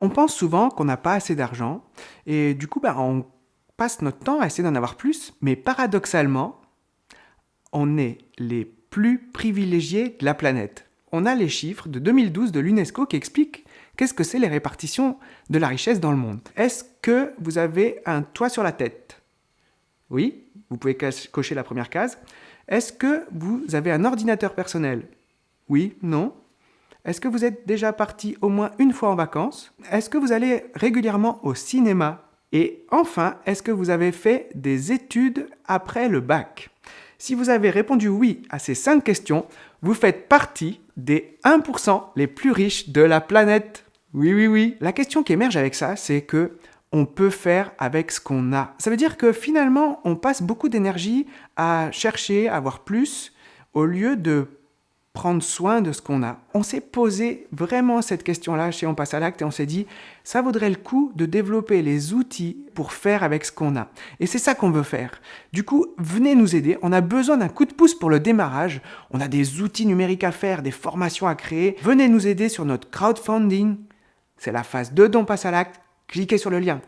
On pense souvent qu'on n'a pas assez d'argent et du coup, bah, on passe notre temps à essayer d'en avoir plus, mais paradoxalement, on est les plus privilégiés de la planète. On a les chiffres de 2012 de l'UNESCO qui expliquent qu'est-ce que c'est les répartitions de la richesse dans le monde. Est-ce que vous avez un toit sur la tête? Oui, vous pouvez cocher la première case. Est-ce que vous avez un ordinateur personnel? Oui, non est-ce que vous êtes déjà parti au moins une fois en vacances? Est-ce que vous allez régulièrement au cinéma? Et enfin, est-ce que vous avez fait des études après le bac? Si vous avez répondu oui à ces cinq questions, vous faites partie des 1% les plus riches de la planète. Oui, oui, oui. La question qui émerge avec ça, c'est que on peut faire avec ce qu'on a. Ça veut dire que finalement, on passe beaucoup d'énergie à chercher, à avoir plus, au lieu de prendre soin de ce qu'on a. On s'est posé vraiment cette question-là chez On passe à l'acte et on s'est dit, ça vaudrait le coup de développer les outils pour faire avec ce qu'on a. Et c'est ça qu'on veut faire. Du coup, venez nous aider. On a besoin d'un coup de pouce pour le démarrage. On a des outils numériques à faire, des formations à créer. Venez nous aider sur notre crowdfunding. C'est la phase 2 d'On passe à l'acte. Cliquez sur le lien.